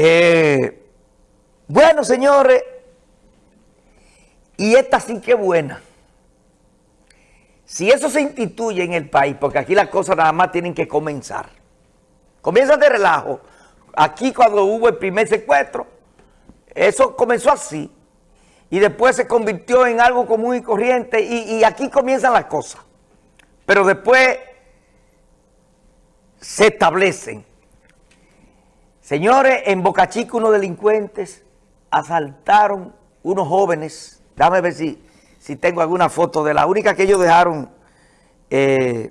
Eh, bueno, señores, y esta sí que buena. Si eso se instituye en el país, porque aquí las cosas nada más tienen que comenzar. Comienza de relajo. Aquí cuando hubo el primer secuestro, eso comenzó así. Y después se convirtió en algo común y corriente. Y, y aquí comienzan las cosas. Pero después se establecen. Señores, en Boca Chica unos delincuentes asaltaron unos jóvenes. Déjame ver si si tengo alguna foto de la única que ellos dejaron, eh,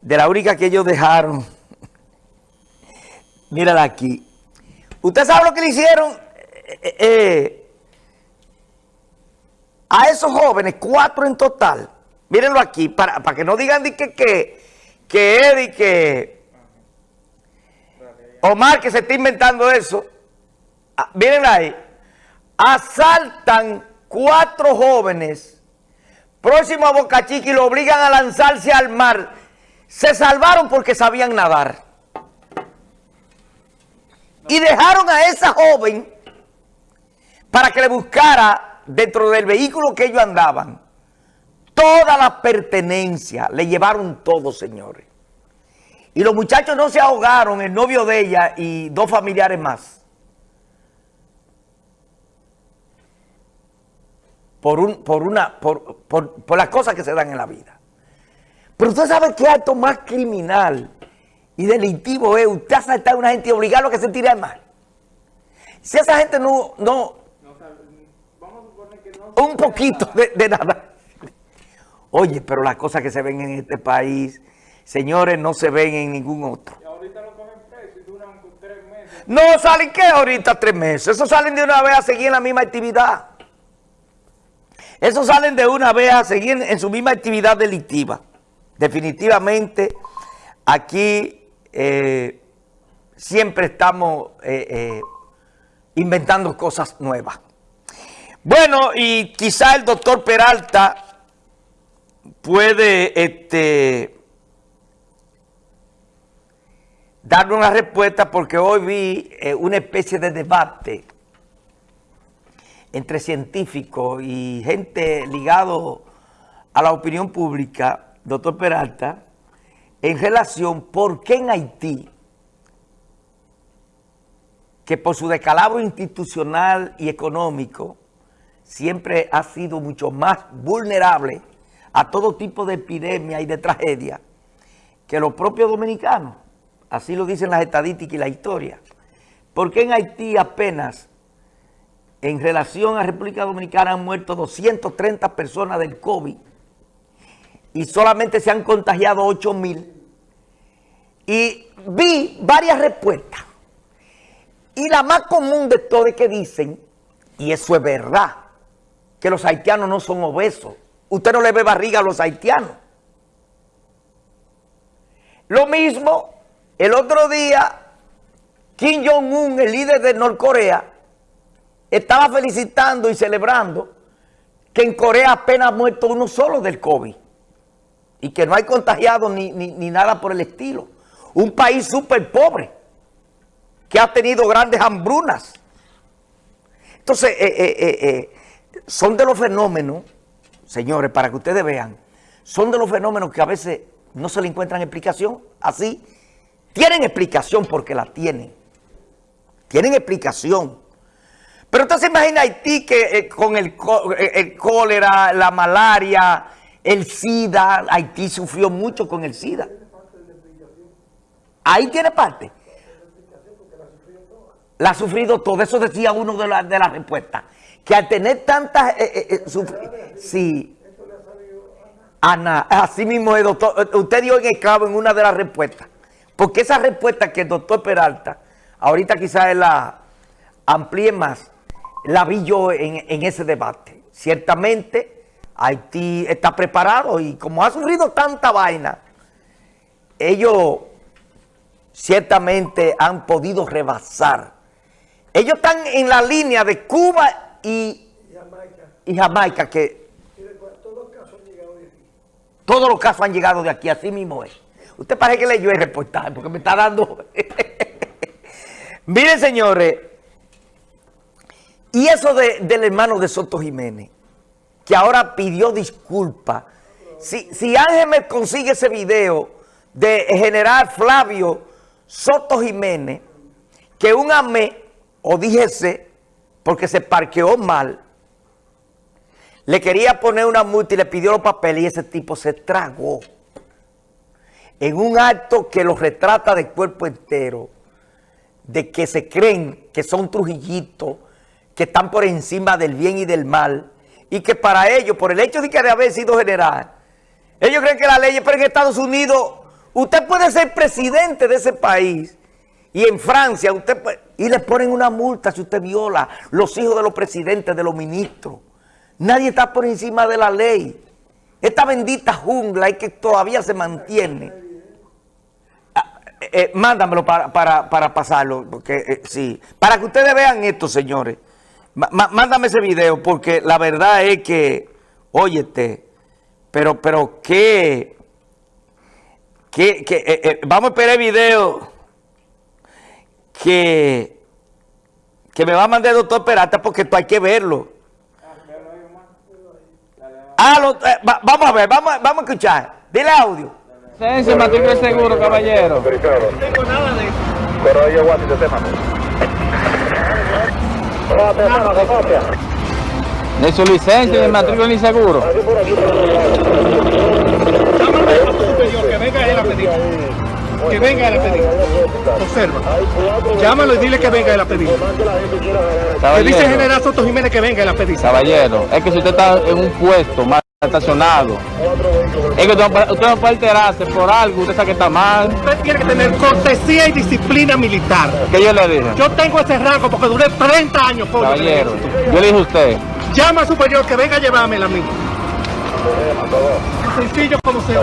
de la única que ellos dejaron, mírala aquí. ¿Usted sabe lo que le hicieron eh, eh, a esos jóvenes? Cuatro en total. Mírenlo aquí, para, para que no digan que, que, que Eddie, que Omar, que se está inventando eso. Ah, miren ahí. Asaltan cuatro jóvenes próximos a Boca Chica y lo obligan a lanzarse al mar. Se salvaron porque sabían nadar. Y dejaron a esa joven para que le buscara dentro del vehículo que ellos andaban toda la pertenencia. Le llevaron todo, señores. Y los muchachos no se ahogaron, el novio de ella y dos familiares más. por, un, por, una, por, por, las cosas que se dan en la vida. Pero usted sabe que acto más criminal y delictivo es usted asaltar a una gente y obligarlo a que se tire al mar. Si esa gente no... no, un poquito de, nada. Oye, pero las cosas que se ven en este país, señores, no se ven en ningún otro. Y ahorita lo cogen preso y duran tres meses. No, ¿salen qué ahorita tres meses? Eso salen de una vez a seguir en la misma actividad. Esos salen de una vez a seguir en su misma actividad delictiva. Definitivamente, aquí eh, siempre estamos eh, eh, inventando cosas nuevas. Bueno, y quizá el doctor Peralta puede este, darle una respuesta porque hoy vi una especie de debate entre científicos y gente ligado a la opinión pública, doctor Peralta, en relación por qué en Haití, que por su decalabro institucional y económico, siempre ha sido mucho más vulnerable a todo tipo de epidemia y de tragedia que los propios dominicanos. Así lo dicen las estadísticas y la historia. ¿Por qué en Haití apenas en relación a República Dominicana han muerto 230 personas del COVID y solamente se han contagiado 8 mil. Y vi varias respuestas. Y la más común de todas es que dicen, y eso es verdad, que los haitianos no son obesos. Usted no le ve barriga a los haitianos. Lo mismo, el otro día, Kim Jong-un, el líder de Norcorea, estaba felicitando y celebrando que en Corea apenas ha muerto uno solo del COVID y que no hay contagiados ni, nada por el estilo. Un país súper pobre que ha tenido grandes hambrunas. Entonces, eh, eh, eh, son de los fenómenos, señores, para que ustedes vean, son de los fenómenos que a veces no se le encuentran explicación, así. Tienen explicación porque la tienen. Tienen explicación. Pero usted se imagina Haití que eh, con el, eh, el, cólera, la malaria, el SIDA, Haití sufrió mucho con el SIDA. Ahí tiene parte. La ha sufrido todo. Eso decía uno de las de la respuestas. Que al tener tantas... Eh, sí. Ana, así mismo el doctor, usted dio en el clavo en una de las respuestas. Porque esa respuesta que el doctor Peralta, ahorita quizás la amplíe más, la vi yo en, ese debate. Ciertamente, Haití está preparado y como ha sufrido tanta vaina, ellos ciertamente han podido rebasar. Ellos están en la línea de Cuba y, y Jamaica. que todos los casos han llegado de aquí, así mismo es. Usted parece que leyó el reportaje porque me está dando... Miren, señores, y eso del hermano de Soto Jiménez, que ahora pidió disculpas. Si, si Ángel me consigue ese video de general Flavio Soto Jiménez, que un AME, o díjese, porque se parqueó mal, le quería poner una multa y le pidió los papeles y ese tipo se tragó. En un acto que los retrata de cuerpo entero, de que se creen que son trujillitos, que están por encima del bien y del mal, y que para ellos, por el hecho de que de haber sido general, ellos creen que la ley, pero en Estados Unidos, usted puede ser presidente de ese país, y en Francia, usted y le ponen una multa si usted viola los hijos de los presidentes, de los ministros. Nadie está por encima de la ley. Esta bendita jungla es que todavía se mantiene. Eh, eh, mándamelo para, pasarlo, porque eh, sí. Para que ustedes vean esto, señores. mándame ese video, porque la verdad es que, óyete, pero, pero qué, qué, vamos a esperar el video que, que me va a mandar el doctor Peralta porque esto hay que verlo. Ah, eh, vamos a ver, vamos, vamos a escuchar. Dile audio. Licencia, matrícula seguro, caballero. No tengo nada de eso. Pero ellos guantes de tema. De su licencia, de matrícula ni seguro. que venga él a pedir. Que venga él a pedir. Observa. Llámalo y dile que venga él a pedir. Le dice General Soto Jiménez que venga él a pedir. Caballero, es que si usted está en un puesto mal estacionado, es que usted no puede alterarse por algo, usted sabe que está mal. Usted tiene que tener cortesía y disciplina militar. ¿Qué yo le dije? Yo tengo ese rango porque duré 30 años. Caballero, yo le dije a usted. Llama al superior que venga a llevármela a mí. Sencillo como se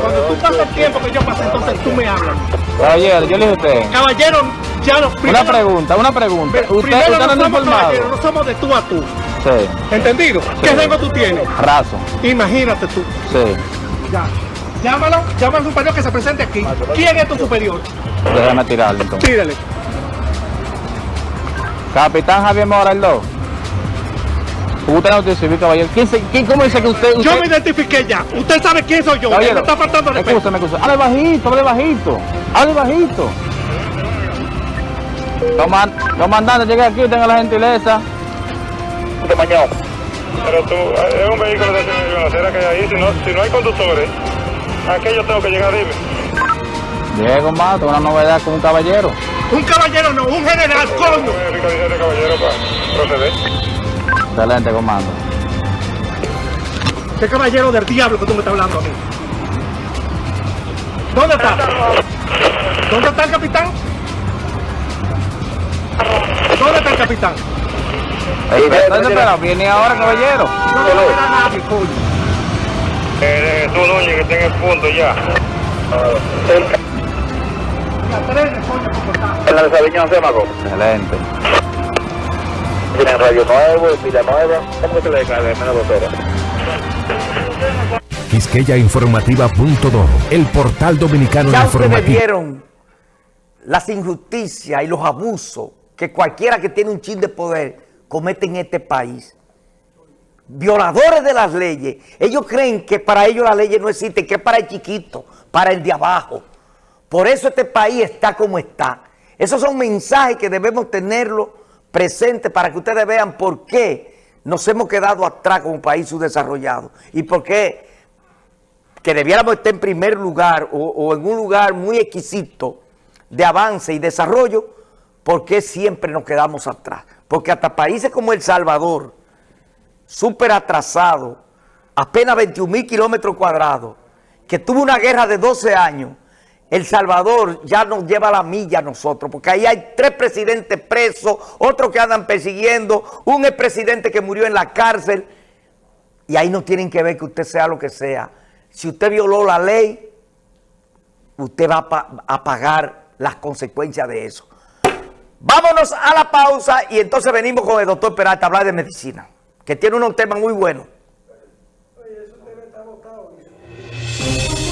cuando tú pasas el tiempo que yo pasé, entonces tú me hablas. Caballero, yo le dije a usted. Caballero, ya lo Una pregunta, una pregunta. usted, usted no, no somos caballeros, no somos de tú a tú. Sí. ¿Entendido? ¿Qué rango tú tienes? Raso. Imagínate tú. Sí. Ya. Llámalo, llama al superior que se presente aquí. ¿Quién es tu superior? Déjame tirarle entonces. Tírale. Capitán Javier Mora, el 2. Usted no te civil, caballero. ¿Quién, quién, ¿Cómo dice que usted, Yo me identifiqué ya. Usted sabe quién soy yo. Caballero, me está faltando respeto. Escúchame, escúchame. Hable bajito, hable bajito. Hable bajito. Comandante, llegué aquí, tenga la gentileza. De mañana. Pero tú, es un vehículo de acera que hay ahí. Si no, si no hay conductores, ¿a qué yo tengo que llegar? Dime. Diego Mato, una novedad con un caballero. Un caballero no, un general, coño. caballero para proceder. Excelente, comando. ¿Qué caballero del diablo que tú me estás hablando a mí? ¿Dónde está? ¿Dónde está el capitán? ¿Dónde está el capitán? ¿Dónde espera? ¿Viene ahora, caballero? No, no coño. Eh, tú, Núñez, que está en el punto ya. En la de Sabiñón, Semaco. Excelente tienen radio nuevo, pila nueva, ¿cómo se le cae? Menos dos horas. Quisqueyainformativa.do, el portal dominicano ya informativo. ustedes vieron las injusticias y los abusos que cualquiera que tiene un chin de poder comete en este país. Violadores de las leyes. Ellos creen que para ellos las leyes no existen, que es para el chiquito, para el de abajo. Por eso este país está como está. Esos son mensajes que debemos tenerlo presente para que ustedes vean por qué nos hemos quedado atrás como país subdesarrollado y por qué que debiéramos estar en primer lugar o, en un lugar muy exquisito de avance y desarrollo, ¿por qué siempre nos quedamos atrás? Porque hasta países como El Salvador, súper atrasado, apenas 21 mil kilómetros cuadrados, que tuvo una guerra de 12 años, el Salvador ya nos lleva la milla a nosotros, porque ahí hay tres presidentes presos, otros que andan persiguiendo, un expresidente que murió en la cárcel, y ahí no tienen que ver que usted sea lo que sea. Si usted violó la ley, usted va a, pagar las consecuencias de eso. Vámonos a la pausa y entonces venimos con el doctor Peralta a hablar de medicina, que tiene unos temas muy buenos.